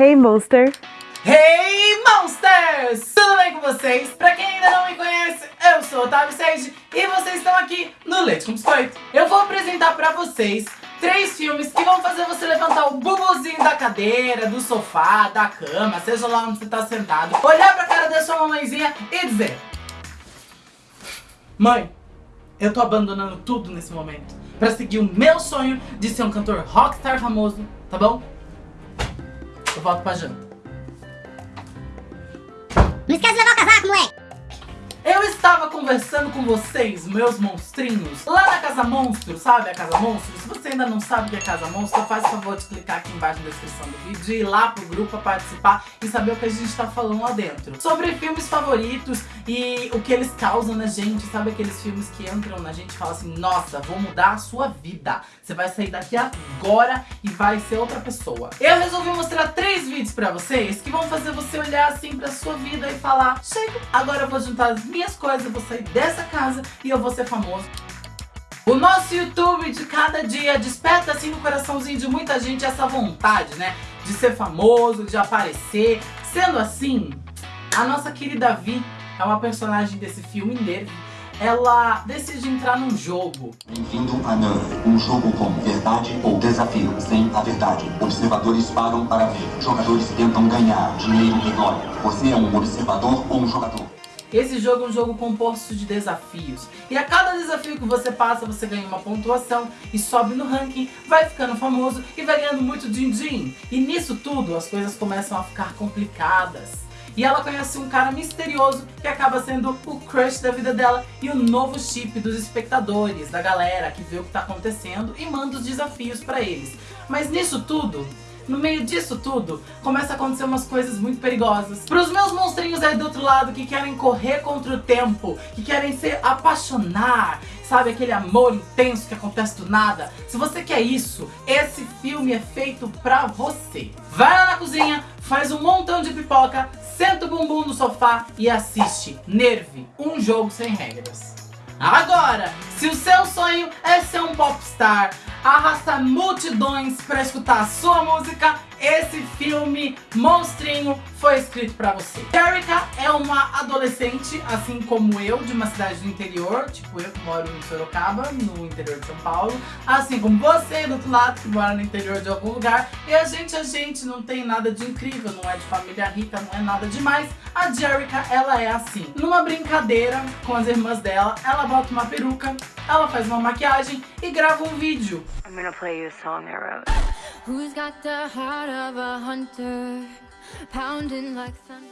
Hey Monster! Hey Monsters! Tudo bem com vocês? Pra quem ainda não me conhece, eu sou Otávio Sage e vocês estão aqui no Leite com Biscoito. Eu vou apresentar pra vocês três filmes que vão fazer você levantar o bubuzinho da cadeira, do sofá, da cama, seja lá onde você tá sentado, olhar pra cara da sua mamãezinha e dizer Mãe, eu tô abandonando tudo nesse momento pra seguir o meu sonho de ser um cantor rockstar famoso, tá bom? Eu volto pra janta. Não esquece de levar o casaco, moleque! Eu estava conversando com vocês, meus monstrinhos, lá na Casa Monstro, sabe a Casa Monstro? Se você ainda não sabe o que é Casa Monstro, faz o favor de clicar aqui embaixo na descrição do vídeo e ir lá pro grupo pra participar e saber o que a gente tá falando lá dentro. Sobre filmes favoritos e o que eles causam na gente, sabe aqueles filmes que entram na gente e falam assim, nossa, vou mudar a sua vida. Você vai sair daqui agora e vai ser outra pessoa. Eu resolvi mostrar três vídeos pra vocês que vão fazer você olhar assim pra sua vida e falar, chega, agora eu vou juntar as minhas coisas, vou sair dessa casa e eu vou ser famoso. O nosso YouTube de cada dia desperta assim no coraçãozinho de muita gente essa vontade, né? De ser famoso, de aparecer. Sendo assim, a nossa querida Vi é uma personagem desse filme Nerve. Ela decide entrar num jogo. Bem-vindo a NAN, um jogo com verdade ou desafio. Sem a verdade, observadores param para ver. Jogadores tentam ganhar dinheiro e glória. Você é um observador ou um jogador? Esse jogo é um jogo composto de desafios. E a cada desafio que você passa, você ganha uma pontuação e sobe no ranking, vai ficando famoso e vai ganhando muito din-din. E nisso tudo, as coisas começam a ficar complicadas. E ela conhece um cara misterioso que acaba sendo o crush da vida dela e o novo chip dos espectadores, da galera que vê o que tá acontecendo e manda os desafios pra eles. Mas nisso tudo, no meio disso tudo, começa a acontecer umas coisas muito perigosas. Para os meus monstrinhos aí do outro lado que querem correr contra o tempo, que querem se apaixonar, sabe, aquele amor intenso que acontece do nada. Se você quer isso, esse filme é feito pra você. Vai lá na cozinha, faz um montão de pipoca, senta o bumbum no sofá e assiste Nerve, um jogo sem regras. Agora, se o seu sonho é ser um popstar, arrastar multidões para escutar a sua música, esse filme monstrinho foi escrito pra você. Erika é uma adolescente, assim como eu, de uma cidade do interior, tipo eu que moro em Sorocaba, no interior de São Paulo, assim como você do outro lado que mora no interior de algum lugar, e a gente, a gente não tem nada de incrível, não é de família rica, não é nada demais. A Jerica, ela é assim. Numa brincadeira com as irmãs dela, ela bota uma peruca, ela faz uma maquiagem e grava um vídeo. I'm gonna play you a song I wrote.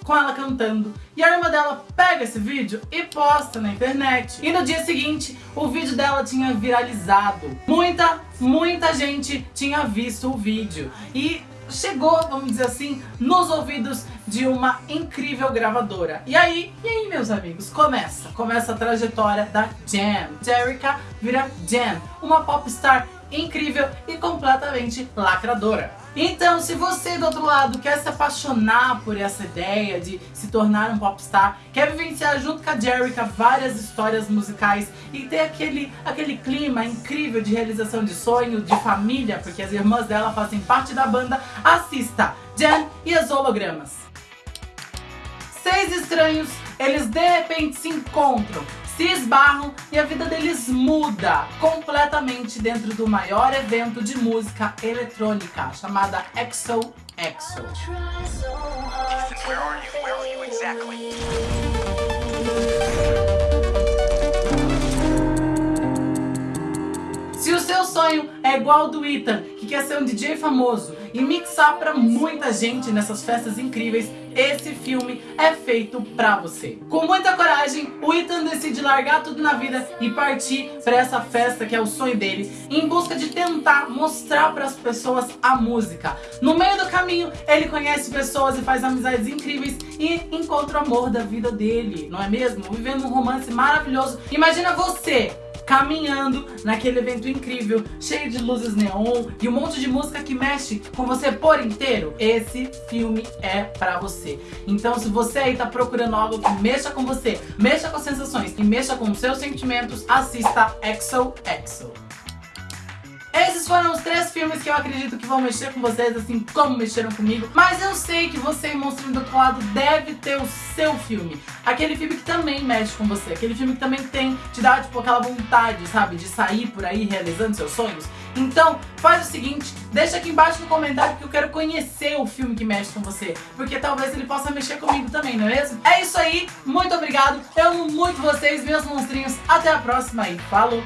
Com ela cantando. E a irmã dela pega esse vídeo e posta na internet. E no dia seguinte, o vídeo dela tinha viralizado. Muita, muita gente tinha visto o vídeo. E chegou, vamos dizer assim, nos ouvidos de uma incrível gravadora. E aí, e aí meus amigos, começa. Começa a trajetória da Jam. Jerica vira Jam, uma popstar incrível e completamente lacradora. Então, se você do outro lado quer se apaixonar por essa ideia de se tornar um popstar, quer vivenciar junto com a Jerica várias histórias musicais e ter aquele, aquele clima incrível de realização de sonho, de família, porque as irmãs dela fazem parte da banda, assista Jan e as hologramas. Seis estranhos, eles de repente se encontram se esbarram e a vida deles muda completamente dentro do maior evento de música eletrônica chamada EXO EXO. Where are you? Where are you exactly? Sonho é igual ao do Ethan, que quer ser um DJ famoso e mixar pra muita gente nessas festas incríveis, esse filme é feito pra você. Com muita coragem, o Ethan decide largar tudo na vida e partir pra essa festa que é o sonho dele, em busca de tentar mostrar pras pessoas a música. No meio do caminho, ele conhece pessoas e faz amizades incríveis e encontra o amor da vida dele, não é mesmo? Vivendo um romance maravilhoso. Imagina você caminhando naquele evento incrível, cheio de luzes neon e um monte de música que mexe com você por inteiro, esse filme é pra você. Então se você aí tá procurando algo que mexa com você, mexa com as sensações e mexa com os seus sentimentos, assista EXO EXO. Esses foram os três filmes que eu acredito que vão mexer com vocês, assim como mexeram comigo. Mas eu sei que você, monstro do outro lado, deve ter o seu filme. Aquele filme que também mexe com você. Aquele filme que também tem, te dá, tipo, aquela vontade, sabe? De sair por aí realizando seus sonhos. Então, faz o seguinte, deixa aqui embaixo no comentário que eu quero conhecer o filme que mexe com você. Porque talvez ele possa mexer comigo também, não é mesmo? É isso aí, muito obrigado. Eu amo muito vocês, meus monstrinhos. Até a próxima e falou!